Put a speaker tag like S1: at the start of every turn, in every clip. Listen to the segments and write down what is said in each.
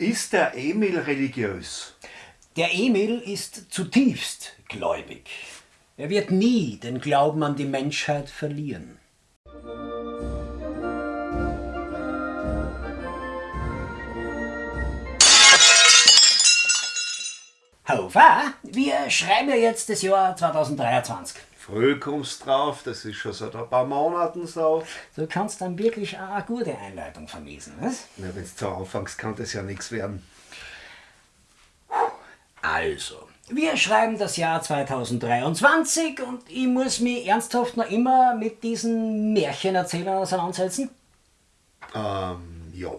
S1: Ist der Emil religiös?
S2: Der Emil ist zutiefst gläubig. Er wird nie den Glauben an die Menschheit verlieren. Hofa, wir schreiben ja jetzt das Jahr 2023.
S1: Früh kommst drauf, das ist schon seit ein paar Monaten so.
S2: Du kannst dann wirklich auch eine gute Einleitung vermiesen, was?
S1: Na, wenn du so anfängst, kann das ja nichts werden.
S2: Also, wir schreiben das Jahr 2023 und ich muss mich ernsthaft noch immer mit diesen Märchenerzählern auseinandersetzen.
S1: Ähm, ja,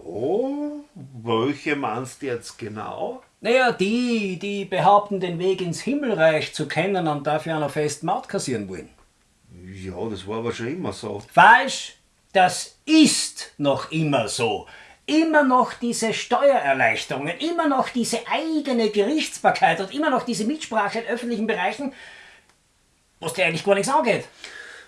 S1: welche meinst du jetzt genau?
S2: Naja, die, die behaupten, den Weg ins Himmelreich zu kennen und dafür einer festen Maut kassieren wollen.
S1: Ja, das war aber schon immer so.
S2: Falsch! Das ist noch immer so. Immer noch diese Steuererleichterungen, immer noch diese eigene Gerichtsbarkeit und immer noch diese Mitsprache in öffentlichen Bereichen, was dir eigentlich gar nichts angeht.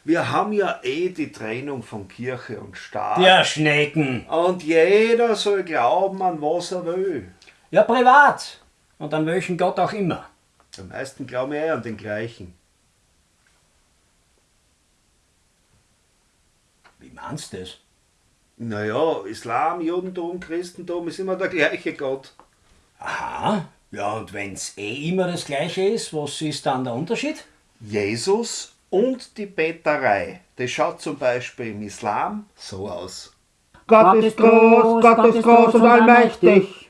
S1: Wir haben ja eh die Trennung von Kirche und Staat.
S2: Ja, Schnecken.
S1: Und jeder soll glauben, an was er will.
S2: Ja, privat. Und an welchen Gott auch immer.
S1: Am meisten glauben eh an den gleichen.
S2: Wie meinst du das?
S1: Naja, Islam, Judentum, Christentum ist immer der gleiche Gott.
S2: Aha. Ja, und wenn's eh immer das Gleiche ist, was ist dann der Unterschied?
S1: Jesus und die Beterei. Das schaut zum Beispiel im Islam so aus.
S3: Gott ist groß, Gott ist groß und allmächtig.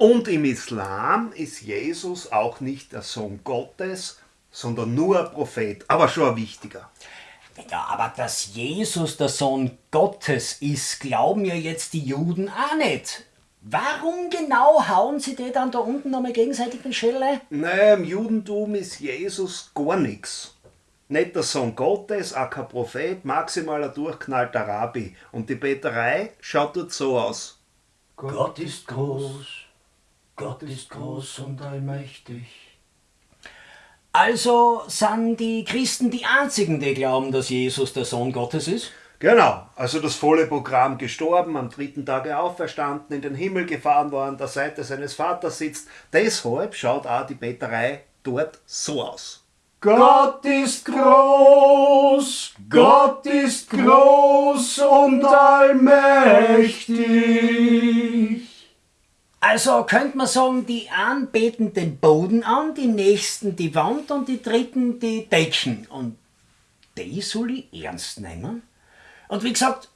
S1: Und im Islam ist Jesus auch nicht der Sohn Gottes, sondern nur ein Prophet, aber schon ein wichtiger.
S2: Ja, aber dass Jesus der Sohn Gottes ist, glauben ja jetzt die Juden auch nicht. Warum genau hauen sie die dann da unten nochmal gegenseitig den Schelle?
S1: Naja, im Judentum ist Jesus gar nichts. Nicht der Sohn Gottes, auch kein Prophet, maximal ein durchknallter Rabbi. Und die Beterei schaut dort so aus.
S2: Gott ist groß, Gott ist groß und allmächtig. Also sind die Christen die einzigen, die glauben, dass Jesus der Sohn Gottes ist?
S1: Genau, also das volle Programm gestorben, am dritten Tage auferstanden, in den Himmel gefahren worden, an der Seite seines Vaters sitzt. Deshalb schaut auch die Beterei dort so aus.
S3: Gott ist groß, Gott ist groß und allmächtig.
S2: Also könnte man sagen, die einen beten den Boden an, die nächsten die Wand und die dritten die Decken. Und die soll ich ernst nehmen? Und wie gesagt,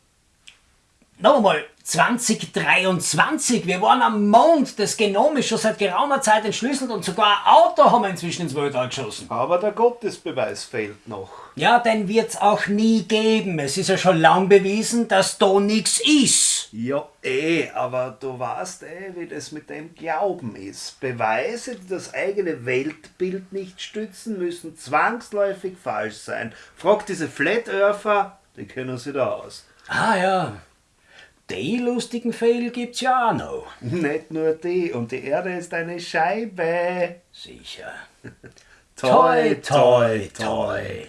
S2: noch einmal, 2023, wir waren am Mond, das Genom ist schon seit geraumer Zeit entschlüsselt und sogar ein Auto haben wir inzwischen ins Weltall geschossen.
S1: Aber der Gottesbeweis fehlt noch.
S2: Ja, den wird's auch nie geben. Es ist ja schon lang bewiesen, dass da nichts ist.
S1: Ja, eh, aber du weißt eh, wie das mit dem Glauben ist. Beweise, die das eigene Weltbild nicht stützen, müssen zwangsläufig falsch sein. Frag diese Flat Earther, die kennen sich da aus.
S2: Ah ja, die lustigen Fälle gibt's ja auch noch.
S1: Nicht nur die, und die Erde ist eine Scheibe.
S2: Sicher.
S1: toi, toi. toi.